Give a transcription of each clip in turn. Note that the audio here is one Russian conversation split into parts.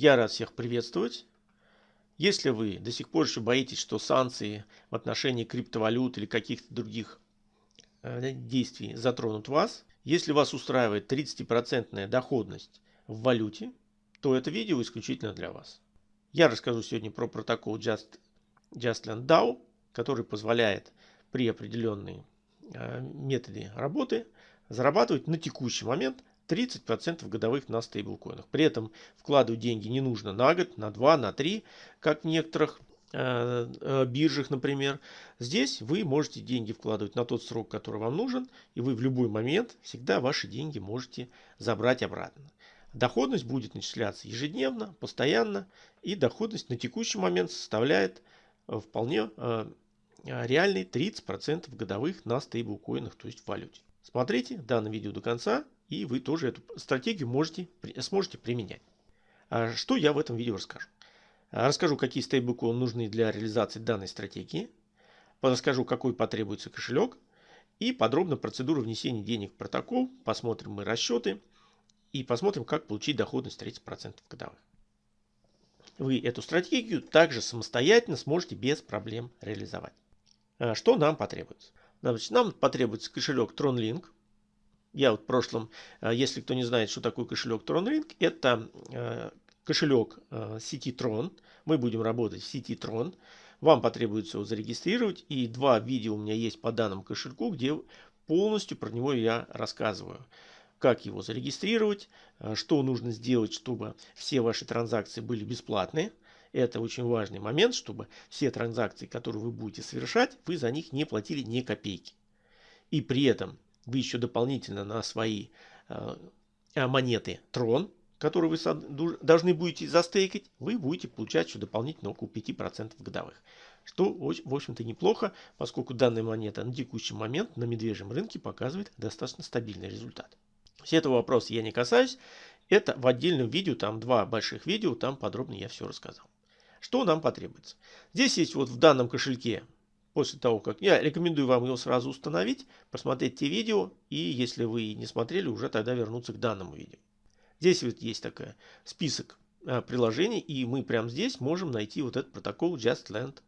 Я рад всех приветствовать. Если вы до сих пор еще боитесь, что санкции в отношении криптовалют или каких-то других э, действий затронут вас, если вас устраивает 30% доходность в валюте, то это видео исключительно для вас. Я расскажу сегодня про протокол Just, JustLand DAO, который позволяет при определенной э, методе работы зарабатывать на текущий момент 30% годовых на стейблкоинах. При этом вкладывать деньги не нужно на год, на 2, на 3, как в некоторых э, э, биржах, например. Здесь вы можете деньги вкладывать на тот срок, который вам нужен, и вы в любой момент всегда ваши деньги можете забрать обратно. Доходность будет начисляться ежедневно, постоянно, и доходность на текущий момент составляет э, вполне реальный 30% годовых на стейблкоинах, то есть в валюте. Смотрите данное видео до конца, и вы тоже эту стратегию можете, сможете применять. А что я в этом видео расскажу? А, расскажу, какие стейблкоины нужны для реализации данной стратегии. Расскажу, какой потребуется кошелек. И подробно процедуру внесения денег в протокол. Посмотрим мы расчеты. И посмотрим, как получить доходность 30% годовых. Вы эту стратегию также самостоятельно сможете без проблем реализовать. А, что нам потребуется? Значит, нам потребуется кошелек TronLink. Я вот в прошлом, э, если кто не знает, что такое кошелек TronLink, это э, кошелек э, сети Tron. Мы будем работать в сети Tron. Вам потребуется его зарегистрировать. И два видео у меня есть по данному кошельку, где полностью про него я рассказываю. Как его зарегистрировать, что нужно сделать, чтобы все ваши транзакции были бесплатные. Это очень важный момент, чтобы все транзакции, которые вы будете совершать, вы за них не платили ни копейки. И при этом вы еще дополнительно на свои э, монеты Tron, которые вы должны будете застейкать, вы будете получать еще дополнительно около 5% годовых. Что, в общем-то, неплохо, поскольку данная монета на текущий момент на медвежьем рынке показывает достаточно стабильный результат. Все этого вопроса я не касаюсь. Это в отдельном видео, там два больших видео, там подробно я все рассказал. Что нам потребуется? Здесь есть вот в данном кошельке после того, как я рекомендую вам его сразу установить, посмотреть те видео, и если вы не смотрели, уже тогда вернуться к данному видео. Здесь вот есть такой список а, приложений, и мы прямо здесь можем найти вот этот протокол JustLand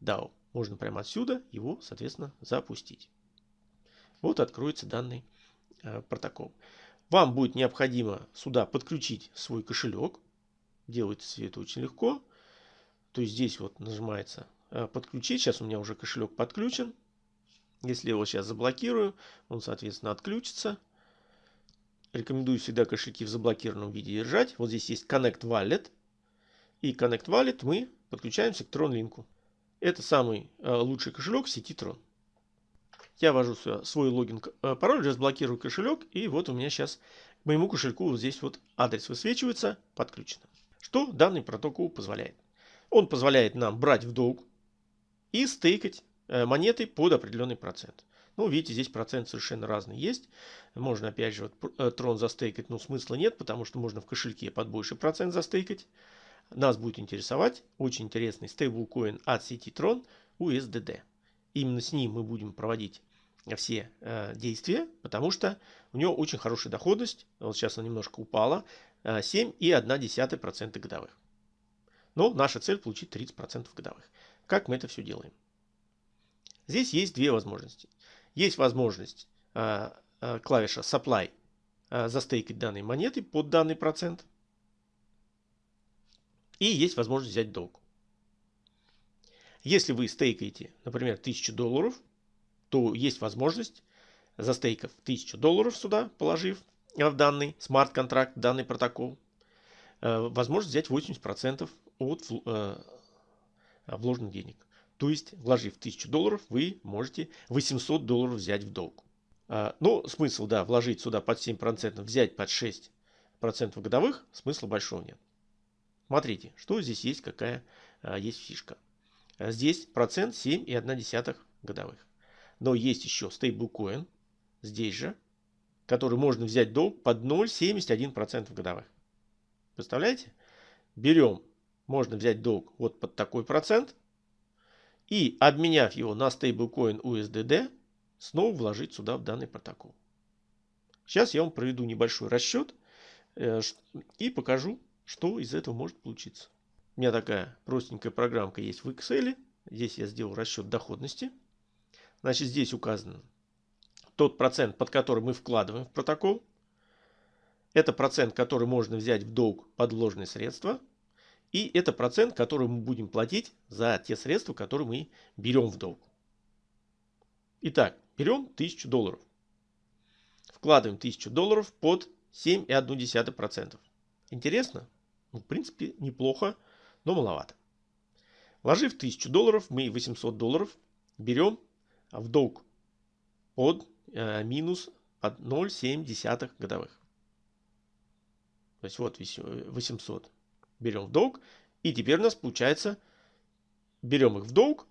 DAO. Можно прямо отсюда его, соответственно, запустить. Вот откроется данный а, протокол. Вам будет необходимо сюда подключить свой кошелек. Делается все это очень легко. То есть здесь вот нажимается подключить. Сейчас у меня уже кошелек подключен. Если его сейчас заблокирую, он, соответственно, отключится. Рекомендую всегда кошельки в заблокированном виде держать. Вот здесь есть Connect Wallet. И Connect Wallet мы подключаемся к TronLink. Это самый э, лучший кошелек в сети Tron. Я ввожу свой логин, э, пароль, разблокирую кошелек. И вот у меня сейчас к моему кошельку вот здесь вот адрес высвечивается, подключено. Что данный протокол позволяет? Он позволяет нам брать в долг и стейкать э, монеты под определенный процент. Ну, видите, здесь процент совершенно разный есть. Можно, опять же, вот, э, трон застейкать, но смысла нет, потому что можно в кошельке под больший процент застейкать. Нас будет интересовать очень интересный стейблкоин от сети Tron USDD. Именно с ним мы будем проводить все э, действия, потому что у него очень хорошая доходность. Вот сейчас она немножко упала. Э, 7,1% годовых. Но наша цель получить 30% годовых. Как мы это все делаем? Здесь есть две возможности. Есть возможность э, э, клавиша Supply э, застейкать данные монеты под данный процент. И есть возможность взять долг. Если вы стейкаете, например, 1000 долларов, то есть возможность, застейкав 1000 долларов сюда, положив в данный смарт-контракт, данный протокол, возможность взять 80% от Э, вложенных денег. То есть, вложив 1000 долларов, вы можете 800 долларов взять в долг. А, Но ну, смысл, да, вложить сюда под 7%, взять под 6% годовых, смысла большого нет. Смотрите, что здесь есть, какая а, есть фишка. А, здесь процент 7,1 годовых. Но есть еще стейблкоин, здесь же, который можно взять долг под 0,71% годовых. Представляете? Берем можно взять долг вот под такой процент и, обменяв его на стейблкоин USDD, снова вложить сюда в данный протокол. Сейчас я вам проведу небольшой расчет э, и покажу, что из этого может получиться. У меня такая простенькая программка есть в Excel. Здесь я сделал расчет доходности. Значит, здесь указан тот процент, под который мы вкладываем в протокол. Это процент, который можно взять в долг под вложенные средства. И это процент, который мы будем платить за те средства, которые мы берем в долг. Итак, берем 1000 долларов. Вкладываем 1000 долларов под 7,1%. Интересно? Ну, в принципе, неплохо, но маловато. Вложив 1000 долларов, мы 800 долларов берем в долг под э, минус под 0,7 годовых. То есть вот 800 берем в долг. И теперь у нас получается, берем их в долг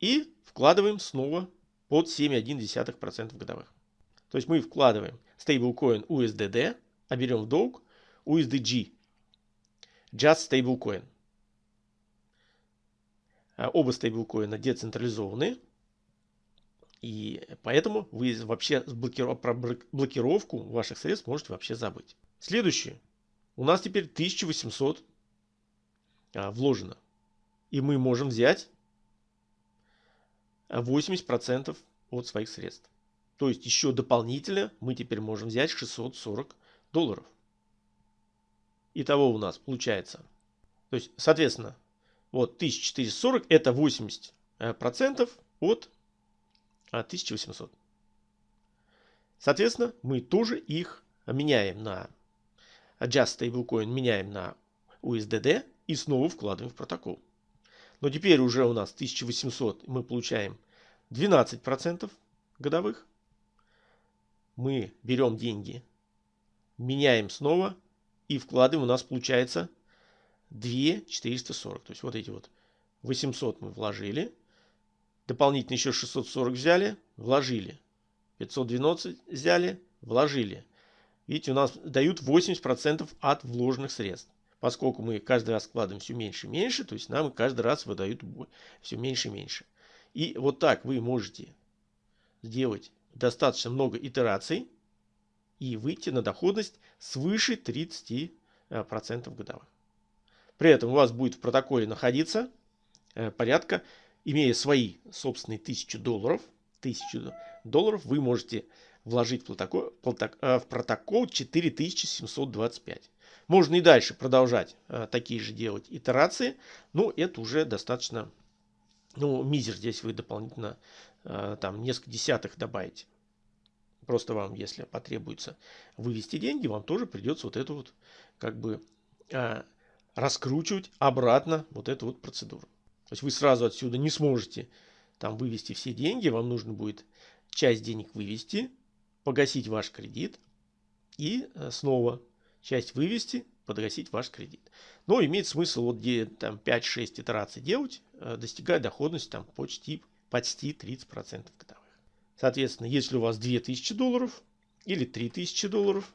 и вкладываем снова под 7,1% годовых. То есть мы вкладываем stablecoin USDD, а берем в долг USDG. Just Stablecoin. А оба стейблкоина децентрализованы. И поэтому вы вообще про блокировку ваших средств можете вообще забыть. Следующее. У нас теперь 1800 а, вложено. И мы можем взять 80% от своих средств. То есть еще дополнительно мы теперь можем взять 640 долларов. Итого у нас получается. То есть, соответственно, вот 1440 это 80% э, от 1800. А, соответственно, мы тоже их меняем на Just Stablecoin, меняем на USDD и снова вкладываем в протокол. Но теперь уже у нас 1800 мы получаем 12% годовых. Мы берем деньги, меняем снова и вкладываем. У нас получается 2 440. То есть вот эти вот 800 мы вложили. Дополнительно еще 640 взяли, вложили. 512 взяли, вложили. Видите, у нас дают 80% от вложенных средств. Поскольку мы каждый раз вкладываем все меньше и меньше, то есть нам каждый раз выдают все меньше и меньше. И вот так вы можете сделать достаточно много итераций и выйти на доходность свыше 30% годовых. При этом у вас будет в протоколе находиться э, порядка, имея свои собственные 1000 долларов, 1000 долларов вы можете вложить в протокол, э, в протокол 4725. Можно и дальше продолжать э, такие же делать итерации, но это уже достаточно, ну, мизер здесь вы дополнительно там несколько десятых добавите. Просто вам, если потребуется вывести деньги, вам тоже придется вот эту вот как бы раскручивать обратно вот эту вот процедуру. То есть вы сразу отсюда не сможете там вывести все деньги, вам нужно будет часть денег вывести, погасить ваш кредит и э, снова часть вывести, подгасить ваш кредит. Но имеет смысл вот где там 5-6 итераций делать, э, достигая доходности там почти, почти 30% годовых. Соответственно, если у вас 2000 долларов или 3000 долларов,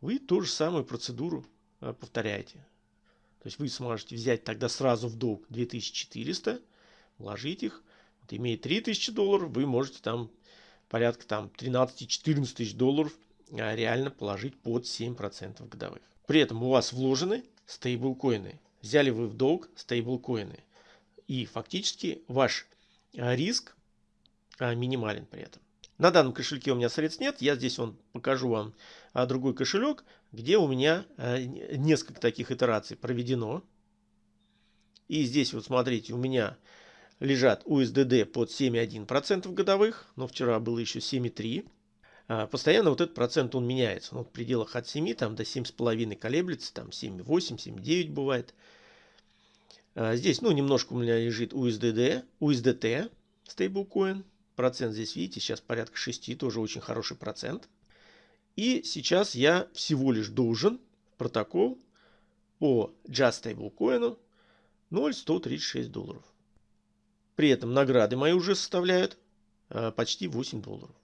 вы ту же самую процедуру э, повторяете. То есть вы сможете взять тогда сразу в долг 2400, вложить их. Вот имея 3000 долларов, вы можете там порядка там 13-14 тысяч долларов а, реально положить под 7% годовых. При этом у вас вложены стейблкоины. Взяли вы в долг стейблкоины. И фактически ваш а, риск а, минимален при этом. На данном кошельке у меня средств нет. Я здесь он покажу вам другой кошелек, где у меня несколько таких итераций проведено. И здесь вот смотрите, у меня лежат USDD под 7,1% годовых, но вчера было еще 7,3%. А, постоянно вот этот процент он меняется. Ну, в пределах от 7 там, до 7,5 колеблется, там 7,8, 7,9 бывает. Здесь, ну, немножко у меня лежит USDD, USDT, стейблкоин Процент здесь, видите, сейчас порядка 6, тоже очень хороший процент. И сейчас я всего лишь должен протокол по Just Stablecoin 0,136 долларов. При этом награды мои уже составляют э, почти 8 долларов.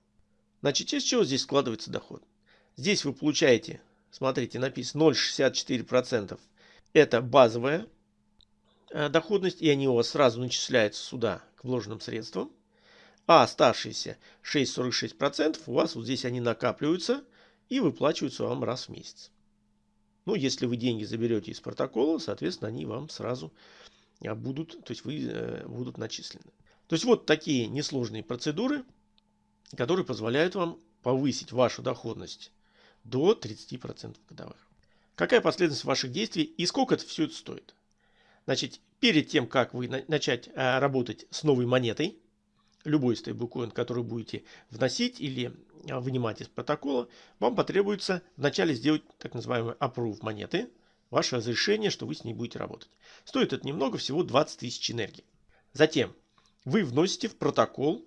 Значит, из чего здесь складывается доход? Здесь вы получаете, смотрите, написано 0,64%. Это базовая э, доходность, и они у вас сразу начисляются сюда к вложенным средствам. А оставшиеся 6,46% у вас вот здесь они накапливаются и выплачиваются вам раз в месяц. Но если вы деньги заберете из протокола, соответственно, они вам сразу будут, то есть вы э, будут начислены. То есть вот такие несложные процедуры, которые позволяют вам повысить вашу доходность до 30% годовых. Какая последовательность ваших действий и сколько это все это стоит? Значит, перед тем, как вы начать а, работать с новой монетой, любой стейблкоин, который будете вносить или а, вынимать из протокола, вам потребуется вначале сделать так называемый approve монеты, ваше разрешение, что вы с ней будете работать. Стоит это немного, всего 20 тысяч энергии. Затем вы вносите в протокол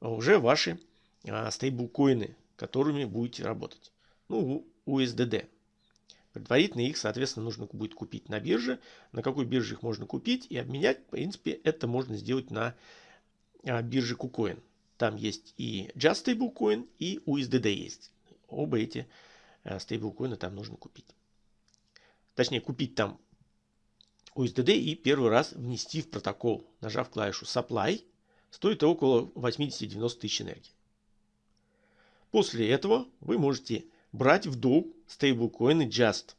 уже ваши а, стейблкоины, которыми будете работать. Ну, USDD. Предварительно их, соответственно, нужно будет купить на бирже. На какой бирже их можно купить и обменять, в принципе, это можно сделать на а, бирже KuCoin. Там есть и Just Stablecoin, и USDD есть. Оба эти а, стейблкоины там нужно купить. Точнее, купить там USDD и первый раз внести в протокол, нажав клавишу Supply, стоит около 80-90 тысяч энергии. После этого вы можете брать в долг стейблкоины Just.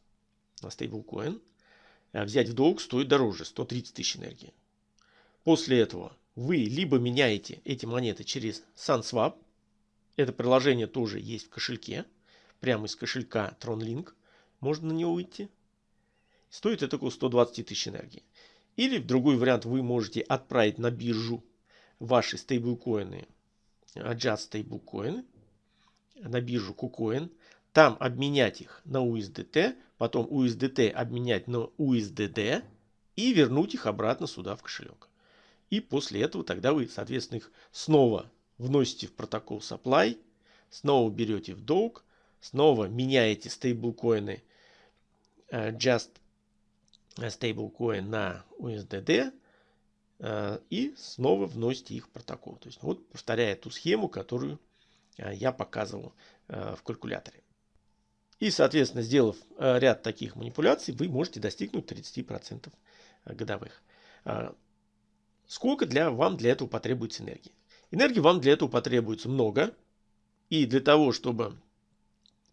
На стейблкоин а взять в долг стоит дороже, 130 тысяч энергии. После этого вы либо меняете эти монеты через SunSwap. Это приложение тоже есть в кошельке. Прямо из кошелька TronLink можно на него выйти. Стоит это около 120 тысяч энергии. Или в другой вариант вы можете отправить на биржу ваши стейблкоины, Just стейблкоины, на биржу KuCoin, там обменять их на USDT, потом USDT обменять на USDD и вернуть их обратно сюда в кошелек. И после этого тогда вы, соответственно, их снова вносите в протокол supply, снова берете в долг, снова меняете стейблкоины uh, just stablecoin на USDD uh, и снова вносите их в протокол. То есть вот повторяя ту схему, которую uh, я показывал в калькуляторе. И, соответственно, сделав ряд таких манипуляций, вы можете достигнуть 30% годовых. Сколько для, вам для этого потребуется энергии? Энергии вам для этого потребуется много. И для того, чтобы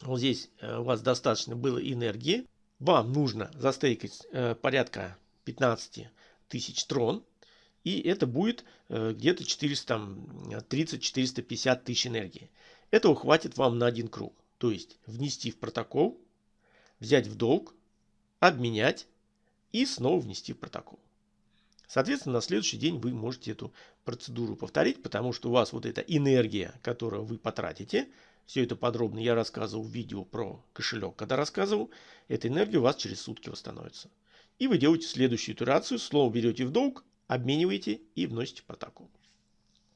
вот здесь э, у вас достаточно было энергии, вам нужно застейкать э, порядка 15 тысяч трон. И это будет э, где-то 430-450 тысяч энергии. Этого хватит вам на один круг. То есть внести в протокол, взять в долг, обменять и снова внести в протокол. Соответственно, на следующий день вы можете эту процедуру повторить, потому что у вас вот эта энергия, которую вы потратите, все это подробно я рассказывал в видео про кошелек, когда рассказывал, эта энергия у вас через сутки восстановится. И вы делаете следующую итерацию, слово берете в долг, обмениваете и вносите протокол.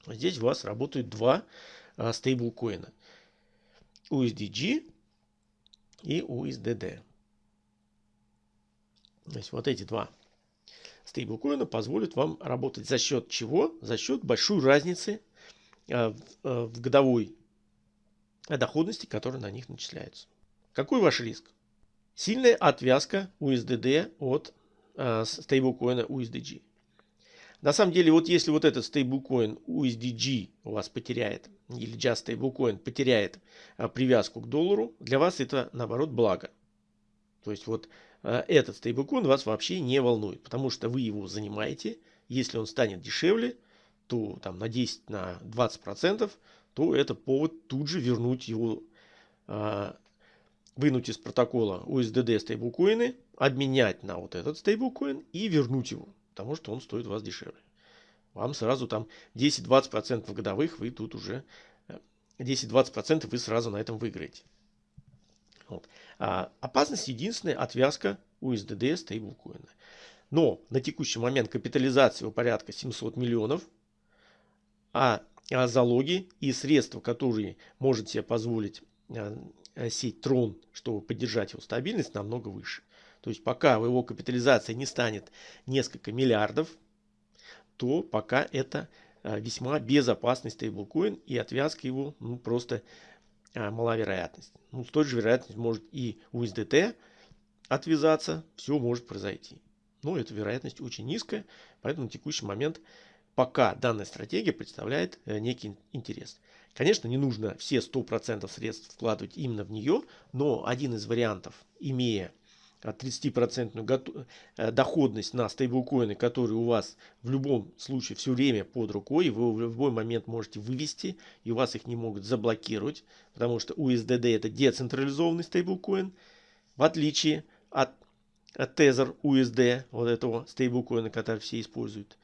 Здесь у вас работают два а, стейблкоина. USDG и USDD. То есть вот эти два стейблкоина позволит вам работать за счет чего? За счет большой разницы э, э, в годовой доходности, которая на них начисляется. Какой ваш риск? Сильная отвязка USDD от э, стейблкоина USDG. На самом деле, вот если вот этот стейблкоин USDG у вас потеряет, или Just стейблкоин потеряет привязку к доллару, для вас это наоборот благо. То есть вот Э, этот стейблкоин вас вообще не волнует, потому что вы его занимаете. Если он станет дешевле, то там на 10, на 20 процентов, то это повод тут же вернуть его, э, вынуть из протокола USDD стейблкоины, обменять на вот этот стейблкоин и вернуть его, потому что он стоит вас дешевле. Вам сразу там 10-20 процентов годовых вы тут уже 10-20 э, процентов вы сразу на этом выиграете. Вот. А, опасность единственная отвязка USDD стейблкоина. Но на текущий момент капитализация порядка 700 миллионов, а, а залоги и средства, которые может себе позволить а, сеть Tron, чтобы поддержать его стабильность, намного выше. То есть пока его капитализация не станет несколько миллиардов, то пока это а, весьма безопасный стейблкоин и отвязка его ну, просто а, маловероятность. Ну, с той же вероятностью может и USDT отвязаться, все может произойти. Но эта вероятность очень низкая, поэтому на текущий момент пока данная стратегия представляет э, некий интерес. Конечно, не нужно все 100% средств вкладывать именно в нее, но один из вариантов, имея 30% э, доходность на стейблкоины, которые у вас в любом случае все время под рукой, вы в любой момент можете вывести, и у вас их не могут заблокировать, потому что USDD это децентрализованный стейблкоин, в отличие от, от Tether USD, вот этого стейблкоина, который все используют.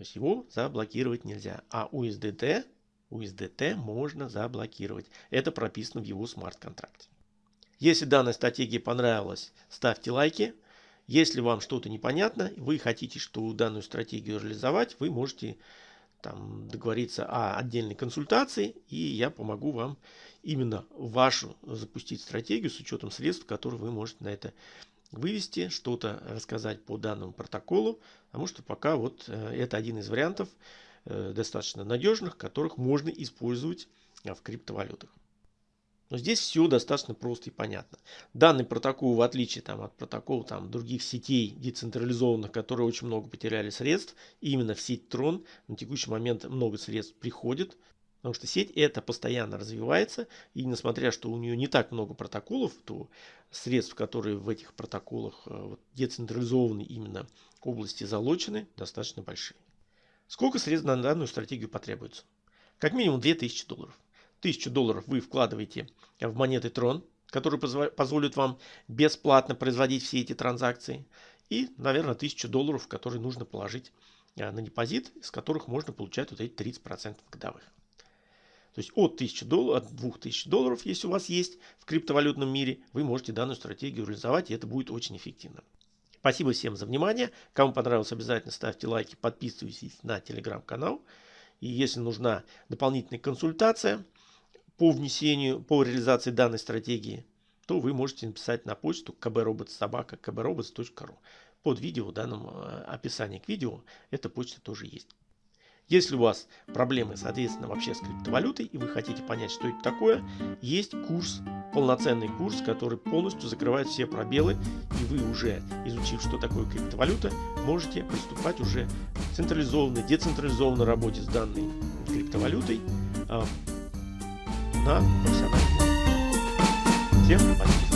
То есть его заблокировать нельзя, а USDT, USDT можно заблокировать. Это прописано в его смарт-контракте. Если данная стратегия понравилась, ставьте лайки. Если вам что-то непонятно, вы хотите что данную стратегию реализовать, вы можете там, договориться о отдельной консультации, и я помогу вам именно вашу запустить стратегию с учетом средств, которые вы можете на это вывести, что-то рассказать по данному протоколу, потому что пока вот э, это один из вариантов э, достаточно надежных, которых можно использовать в криптовалютах. Но здесь все достаточно просто и понятно. Данный протокол, в отличие там, от протокола там, других сетей децентрализованных, которые очень много потеряли средств, именно в сеть Tron на текущий момент много средств приходит. Потому что сеть это постоянно развивается, и несмотря что у нее не так много протоколов, то средств, которые в этих протоколах э, вот, децентрализованы именно области залочены, достаточно большие. Сколько средств на данную стратегию потребуется? Как минимум 2000 долларов. 1000 долларов вы вкладываете в монеты Tron, которые позволят вам бесплатно производить все эти транзакции. И, наверное, 1000 долларов, которые нужно положить э, на депозит, из которых можно получать вот эти 30% годовых. То есть от 1000 долларов, от 2000 долларов, если у вас есть в криптовалютном мире, вы можете данную стратегию реализовать, и это будет очень эффективно. Спасибо всем за внимание. Кому понравилось, обязательно ставьте лайки, подписывайтесь на телеграм-канал. И если нужна дополнительная консультация, по внесению, по реализации данной стратегии, то вы можете написать на почту kbrobots.sobaka kbrobots.ru. Под видео, в данном э, описании к видео, эта почта тоже есть. Если у вас проблемы, соответственно, вообще с криптовалютой, и вы хотите понять, что это такое, есть курс, полноценный курс, который полностью закрывает все пробелы, и вы уже, изучив, что такое криптовалюта, можете приступать уже к централизованной, децентрализованной работе с данной криптовалютой, а, на профессиональном. Всем спасибо.